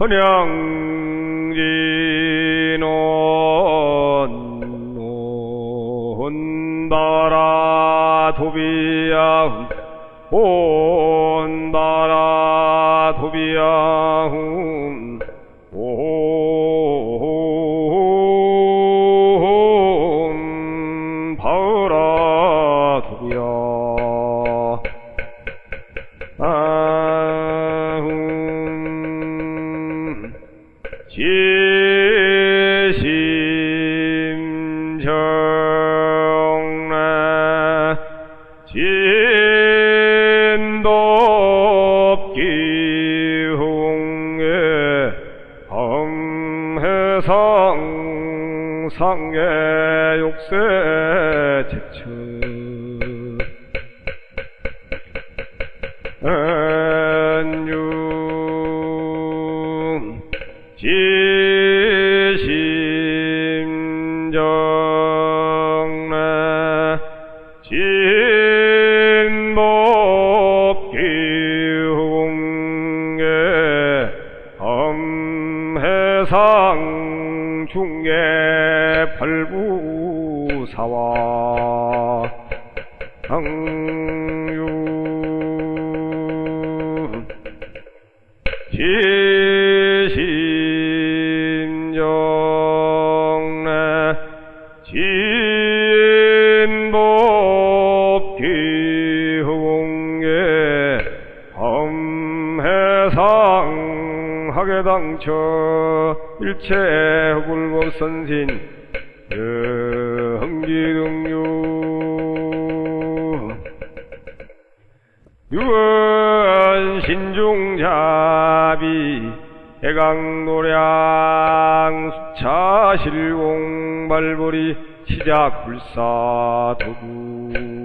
헌양진원 온다라 도비야훈 온다라 도비야훈 온 바으라 도비야. 아 지심정래 진덕기홍의 엄해상 상계 욕세 제처 지심정래 진복기홍의 엄해상 중계 팔부사와 지 상 하계당처 일체 흑울법 선신 흥기등유. 유언 신중자비 해강노량 수차실공 발벌이 시작 불사 도구